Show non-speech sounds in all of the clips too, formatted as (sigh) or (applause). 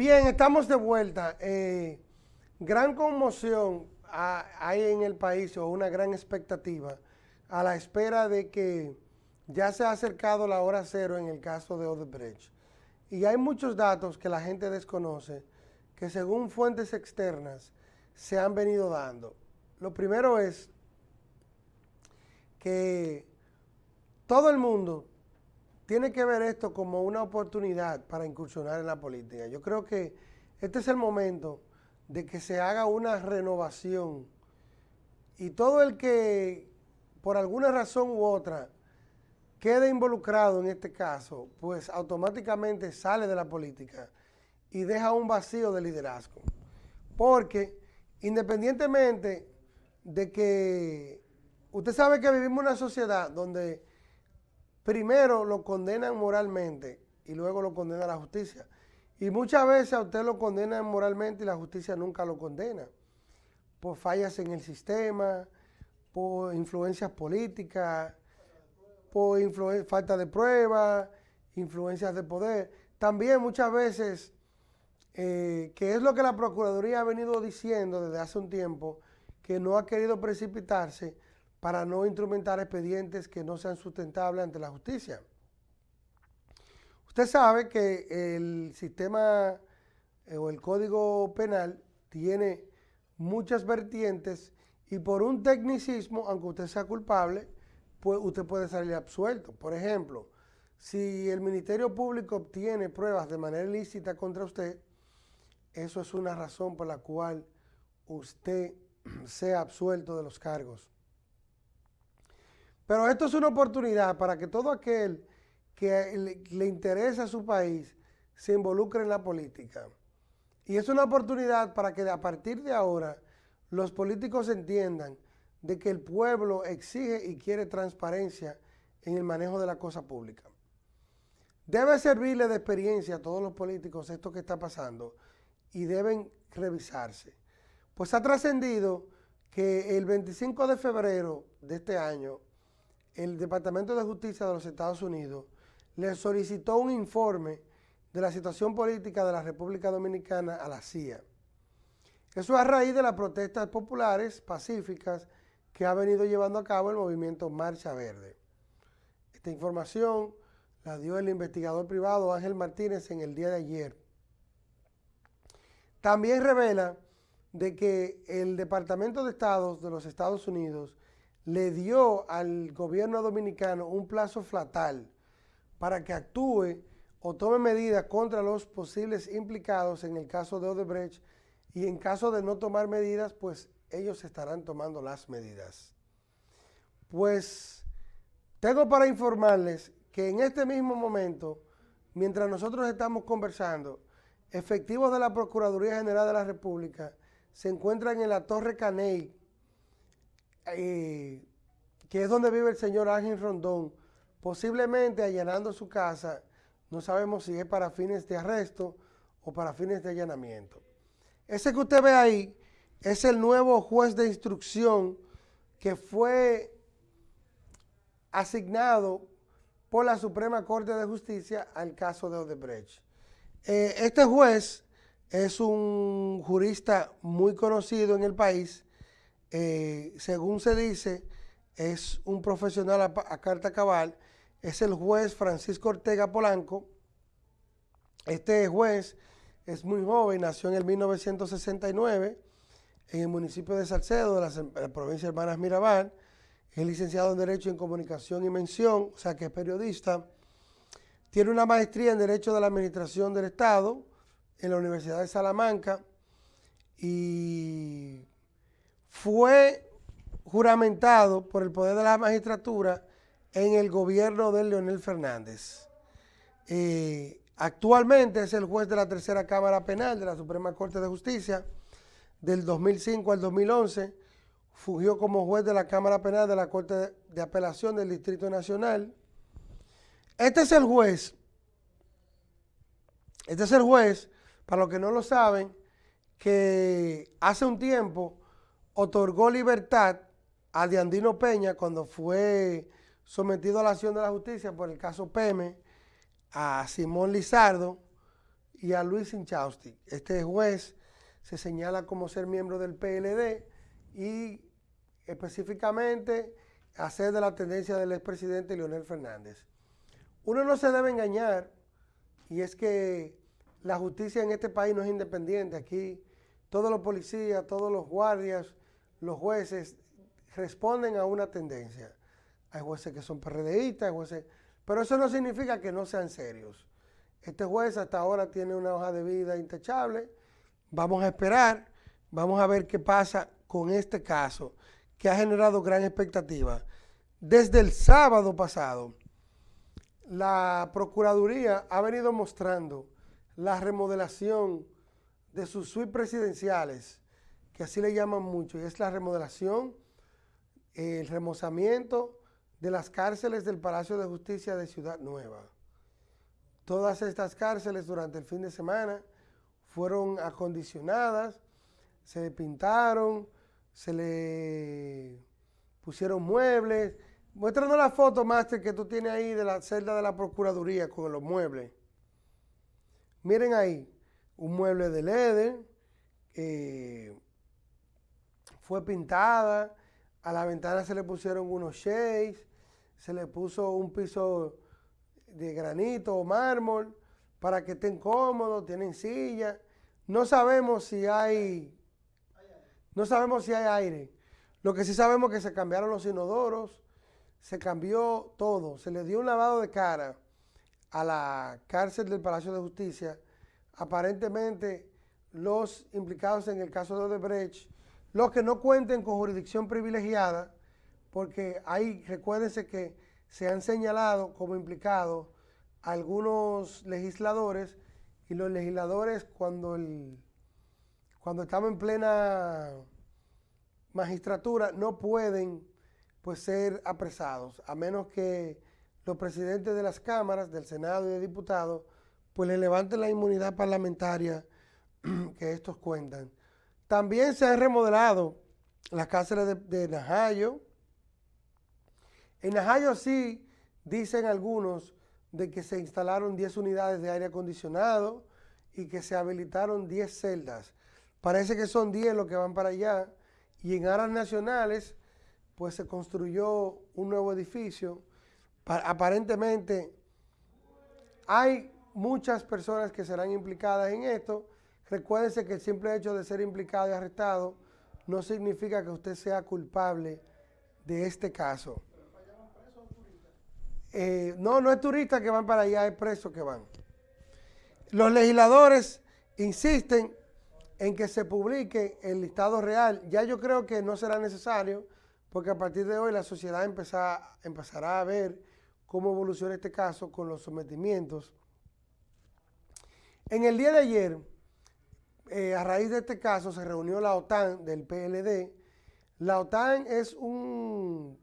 Bien, estamos de vuelta. Eh, gran conmoción hay en el país o una gran expectativa a la espera de que ya se ha acercado la hora cero en el caso de Odebrecht. Y hay muchos datos que la gente desconoce que según fuentes externas se han venido dando. Lo primero es que todo el mundo tiene que ver esto como una oportunidad para incursionar en la política. Yo creo que este es el momento de que se haga una renovación y todo el que por alguna razón u otra quede involucrado en este caso, pues automáticamente sale de la política y deja un vacío de liderazgo. Porque independientemente de que usted sabe que vivimos una sociedad donde primero lo condenan moralmente y luego lo condena la justicia. Y muchas veces a usted lo condenan moralmente y la justicia nunca lo condena. Por fallas en el sistema, por influencias políticas, por falta de pruebas, influencias de poder. También muchas veces, eh, que es lo que la Procuraduría ha venido diciendo desde hace un tiempo, que no ha querido precipitarse para no instrumentar expedientes que no sean sustentables ante la justicia. Usted sabe que el sistema eh, o el código penal tiene muchas vertientes y por un tecnicismo, aunque usted sea culpable, pues usted puede salir absuelto. Por ejemplo, si el Ministerio Público obtiene pruebas de manera ilícita contra usted, eso es una razón por la cual usted (clears throat) sea absuelto de los cargos. Pero esto es una oportunidad para que todo aquel que le, interesa a su país se involucre en la política. Y es una oportunidad para que a partir de ahora los políticos entiendan de que el pueblo exige y quiere transparencia en el manejo de la cosa pública. Debe servirle de experiencia a todos los políticos esto que está pasando y deben revisarse. Pues ha trascendido que el 25 de febrero de este año el Departamento de Justicia de los Estados Unidos le solicitó un informe de la situación política de la República Dominicana a la CIA. Eso a raíz de las protestas populares pacíficas que ha venido llevando a cabo el movimiento Marcha Verde. Esta información la dio el investigador privado Ángel Martínez en el día de ayer. También revela de que el Departamento de Estados de los Estados Unidos le dio al gobierno dominicano un plazo fatal para que actúe o tome medidas contra los posibles implicados en el caso de Odebrecht y en caso de no tomar medidas, pues ellos estarán tomando las medidas. Pues tengo para informarles que en este mismo momento, mientras nosotros estamos conversando, efectivos de la Procuraduría General de la República se encuentran en la Torre Caney, eh, que es donde vive el señor Ángel Rondón, posiblemente allanando su casa, no sabemos si es para fines de arresto o para fines de allanamiento. Ese que usted ve ahí es el nuevo juez de instrucción que fue asignado por la Suprema Corte de Justicia al caso de Odebrecht. Eh, este juez es un jurista muy conocido en el país, eh, según se dice, es un profesional a, carta cabal, es el juez Francisco Ortega Polanco. Este juez es muy joven, nació en el 1969 en el municipio de Salcedo, de la, provincia de Hermanas Mirabal. Es licenciado en Derecho en Comunicación y Mención, o sea que es periodista. Tiene una maestría en Derecho de la Administración del Estado en la Universidad de Salamanca y fue juramentado por el poder de la magistratura en el gobierno de Leonel Fernández. Actualmente es el juez de la tercera Cámara Penal de la Suprema Corte de Justicia del 2005 al 2011. Fugió como juez de la Cámara Penal de la Corte de Apelación del Distrito Nacional. Este es el juez, este es el juez, para los que no lo saben, que hace un tiempo otorgó libertad a Diandino Peña cuando fue sometido a la acción de la justicia por el caso Peme, a Simón Lizardo y a Luis Inchausti. Este juez se señala como ser miembro del PLD y específicamente hacer de la tendencia del expresidente Leonel Fernández. Uno no se debe engañar y es que la justicia en este país no es independiente. Aquí todos los policías, todos los guardias, los jueces responden a una tendencia. Hay jueces que son PRDistas, hay jueces, pero eso no significa que no sean serios. Este juez hasta ahora tiene una hoja de vida intachable. Vamos a esperar, vamos a ver qué pasa con este caso que ha generado gran expectativa. Desde el sábado pasado, la Procuraduría ha venido mostrando la remodelación de sus suites presidenciales, que así le llaman mucho, y es la remodelación, el remozamiento de las cárceles del Palacio de Justicia de Ciudad Nueva. Todas estas cárceles durante el fin de semana fueron acondicionadas, se pintaron, se le pusieron muebles. Muéstranos la foto, Master, que tú tienes ahí de la celda de la Procuraduría con los muebles. Miren ahí, un mueble de leather, fue pintada, a la ventana se le pusieron unos shades, se le puso un piso de granito o mármol para que estén cómodos, tienen silla. No sabemos si hay, no sabemos si hay aire. Lo que sí sabemos es que se cambiaron los inodoros, se cambió todo, se le dio un lavado de cara a la cárcel del Palacio de Justicia. Aparentemente, los implicados en el caso de Odebrecht, los que no cuenten con jurisdicción privilegiada, porque hay, recuérdense que se han señalado como implicados algunos legisladores y los legisladores cuando, el, cuando estamos en plena magistratura no pueden pues ser apresados, a menos que los presidentes de las cámaras, del Senado y de diputados, pues le levanten la inmunidad parlamentaria (clears throat) que estos cuentan. También se han remodelado las cárceles de, Najayo. En Najayo sí, dicen algunos, de que se instalaron 10 unidades de aire acondicionado y que se habilitaron 10 celdas. Parece que son 10 los que van para allá. Y en áreas nacionales, pues se construyó un nuevo edificio. aparentemente hay muchas personas que serán implicadas en esto. Recuérdense que el simple hecho de ser implicado y arrestado no significa que usted sea culpable de este caso. Eh, no, no es turistas que van para allá, es presos que van. Los legisladores insisten en que se publique el listado real. Ya yo creo que no será necesario, porque a partir de hoy la sociedad empezará a ver cómo evoluciona este caso con los sometimientos. En el día de ayer, eh, a raíz de este caso, se reunió la OTAN del PLD. La OTAN es un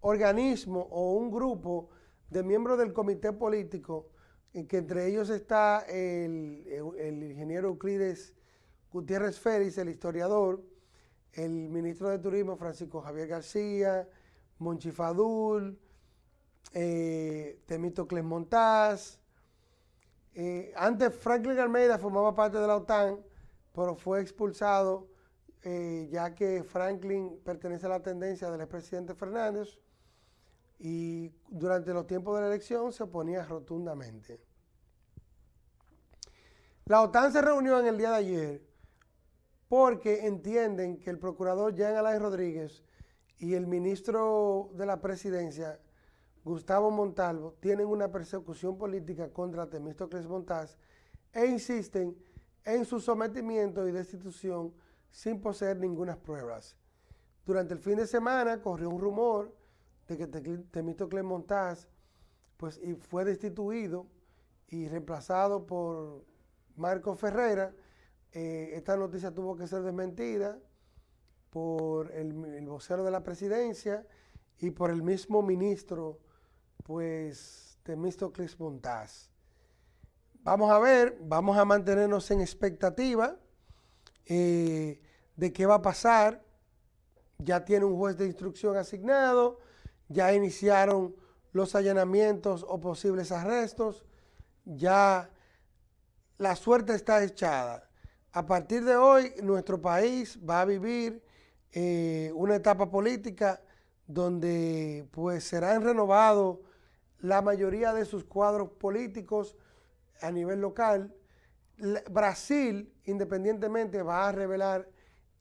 organismo o un grupo de miembros del comité político, en que entre ellos está el, ingeniero Euclides Gutiérrez Félix, el historiador, el ministro de Turismo Francisco Javier García, Monchi Fadul, eh, Temítocles Montaz. Eh, antes Franklin Almeida formaba parte de la OTAN, pero fue expulsado eh, ya que Franklin pertenece a la tendencia del expresidente Fernández y durante los tiempos de la elección se oponía rotundamente. La OTAN se reunió en el día de ayer porque entienden que el procurador Jean Alain Rodríguez y el ministro de la presidencia, Gustavo Montalvo, tienen una persecución política contra Temístocles Montaz e insisten en su sometimiento y destitución sin poseer ninguna pruebas. Durante el fin de semana corrió un rumor de que Temístocles Montaz pues, y fue destituido y reemplazado por Marco Ferreira. Eh, esta noticia tuvo que ser desmentida por el, vocero de la presidencia y por el mismo ministro, pues, Temístocles Montaz. Vamos a ver, vamos a mantenernos en expectativa eh, de qué va a pasar. Ya tiene un juez de instrucción asignado, ya iniciaron los allanamientos o posibles arrestos, ya la suerte está echada. A partir de hoy, nuestro país va a vivir eh, una etapa política donde pues serán renovados la mayoría de sus cuadros políticos a nivel local. Brasil, independientemente, va a revelar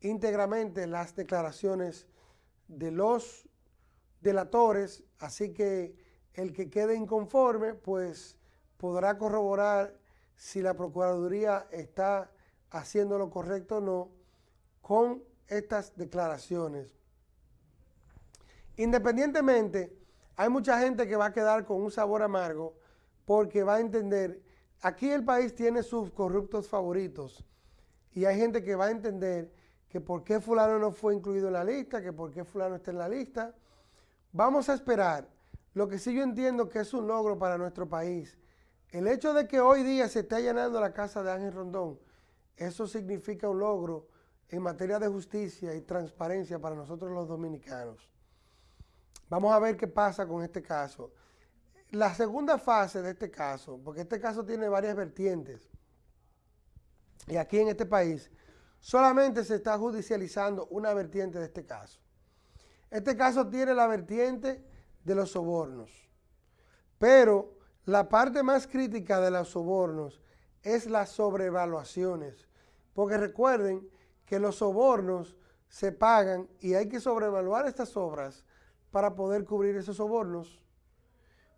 íntegramente las declaraciones de los delatores, así que el que quede inconforme, pues podrá corroborar si la Procuraduría está haciendo lo correcto o no con estas declaraciones. Independientemente, hay mucha gente que va a quedar con un sabor amargo porque va a entender, aquí el país tiene sus corruptos favoritos y hay gente que va a entender que por qué fulano no fue incluido en la lista, que por qué fulano está en la lista. Vamos a esperar. Lo que sí yo entiendo que es un logro para nuestro país. El hecho de que hoy día se esté allanando la casa de Ángel Rondón, eso significa un logro en materia de justicia y transparencia para nosotros los dominicanos. Vamos a ver qué pasa con este caso. La segunda fase de este caso, porque este caso tiene varias vertientes, y aquí en este país solamente se está judicializando una vertiente de este caso. Este caso tiene la vertiente de los sobornos, pero la parte más crítica de los sobornos es las sobrevaluaciones, porque recuerden que los sobornos se pagan y hay que sobrevaluar estas obras para poder cubrir esos sobornos.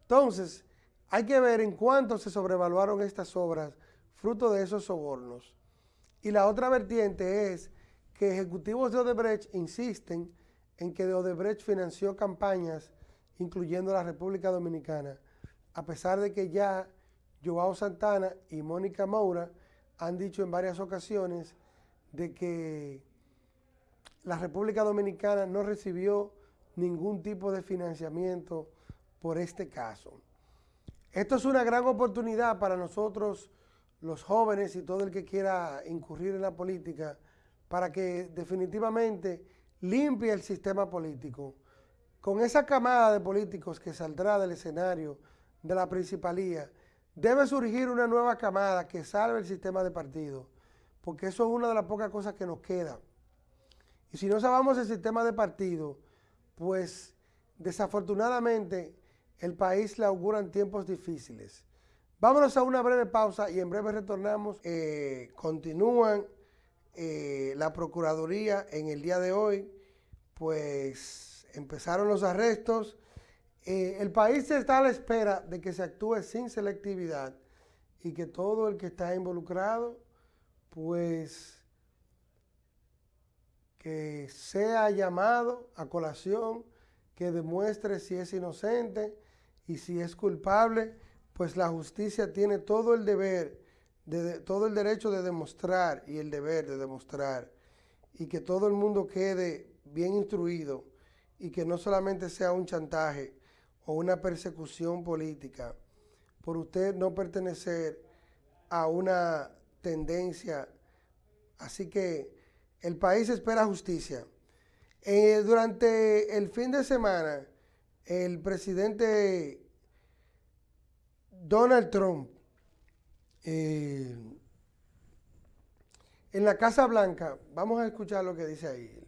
Entonces, hay que ver en cuánto se sobrevaluaron estas obras fruto de esos sobornos. Y la otra vertiente es que ejecutivos de Odebrecht insisten en que Odebrecht financió campañas, incluyendo la República Dominicana, a pesar de que ya Joao Santana y Mónica Moura han dicho en varias ocasiones de que la República Dominicana no recibió ningún tipo de financiamiento por este caso. Esto es una gran oportunidad para nosotros, los jóvenes y todo el que quiera incurrir en la política, para que definitivamente limpie el sistema político. Con esa camada de políticos que saldrá del escenario de la principalía, debe surgir una nueva camada que salve el sistema de partido porque eso es una de las pocas cosas que nos queda. Y si no salvamos el sistema de partido, pues desafortunadamente el país le auguran tiempos difíciles. Vámonos a una breve pausa y en breve retornamos. Eh, continúan eh, la Procuraduría en el día de hoy, pues empezaron los arrestos. Eh, el país está a la espera de que se actúe sin selectividad y que todo el que está involucrado pues que sea llamado a colación, que demuestre si es inocente y si es culpable, pues la justicia tiene todo el deber, de, todo el derecho de demostrar y el deber de demostrar y que todo el mundo quede bien instruido y que no solamente sea un chantaje o una persecución política por usted no pertenecer a una tendencia. Así que el país espera justicia. Eh, durante el fin de semana, el presidente Donald Trump, eh, en la Casa Blanca, vamos a escuchar lo que dice ahí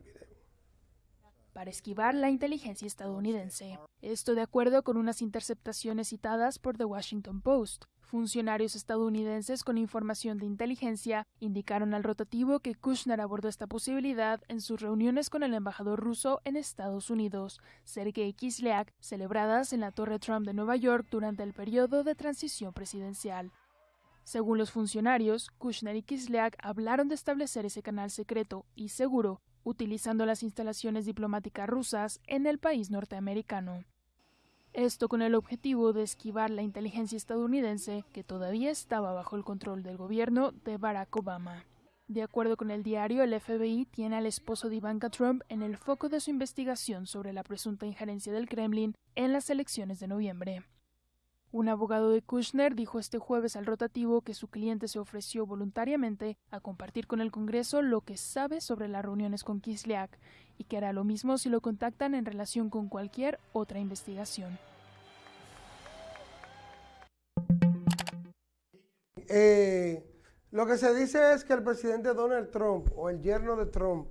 para esquivar la inteligencia estadounidense. Esto de acuerdo con unas interceptaciones citadas por The Washington Post. Funcionarios estadounidenses con información de inteligencia indicaron al rotativo que Kushner abordó esta posibilidad en sus reuniones con el embajador ruso en Estados Unidos, Sergei Kislyak, celebradas en la Torre Trump de Nueva York durante el periodo de transición presidencial. Según los funcionarios, Kushner y Kislyak hablaron de establecer ese canal secreto y seguro utilizando las instalaciones diplomáticas rusas en el país norteamericano. Esto con el objetivo de esquivar la inteligencia estadounidense que todavía estaba bajo el control del gobierno de Barack Obama. De acuerdo con el diario, el FBI tiene al esposo de Ivanka Trump en el foco de su investigación sobre la presunta injerencia del Kremlin en las elecciones de noviembre. Un abogado de Kushner dijo este jueves al rotativo que su cliente se ofreció voluntariamente a compartir con el Congreso lo que sabe sobre las reuniones con Kislyak y que hará lo mismo si lo contactan en relación con cualquier otra investigación. Eh, Lo que se dice es que el presidente Donald Trump o el yerno de Trump,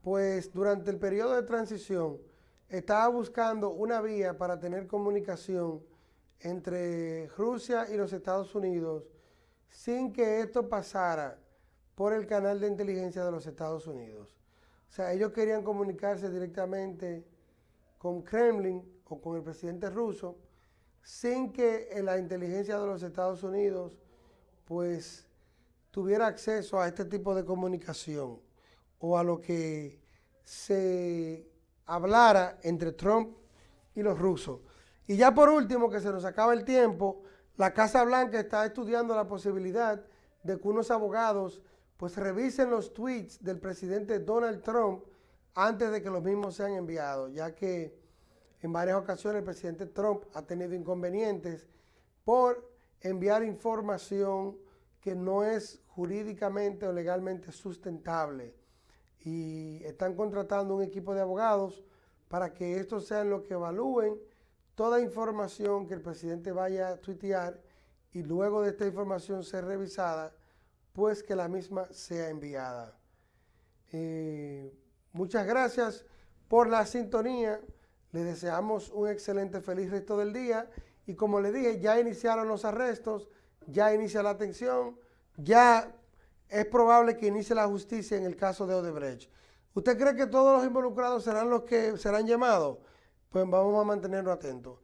pues durante el periodo de transición, estaba buscando una vía para tener comunicación entre Rusia y los Estados Unidos sin que esto pasara por el canal de inteligencia de los Estados Unidos. O sea, ellos querían comunicarse directamente con Kremlin o con el presidente ruso sin que la inteligencia de los Estados Unidos pues tuviera acceso a este tipo de comunicación o a lo que se hablara entre Trump y los rusos. Y ya por último, que se nos acaba el tiempo, la Casa Blanca está estudiando la posibilidad de que unos abogados pues revisen los tweets del presidente Donald Trump antes de que los mismos sean enviados, ya que en varias ocasiones el presidente Trump ha tenido inconvenientes por enviar información que no es jurídicamente o legalmente sustentable. Y están contratando un equipo de abogados para que estos sean los que evalúen toda información que el presidente vaya a tuitear y luego de esta información ser revisada, pues que la misma sea enviada. Eh, muchas gracias por la sintonía. Le deseamos un excelente, feliz resto del día. Y como le dije, ya iniciaron los arrestos, ya inicia la atención, ya es probable que inicie la justicia en el caso de Odebrecht. ¿Usted cree que todos los involucrados serán los que serán llamados? Pues vamos a mantenerlo atentos.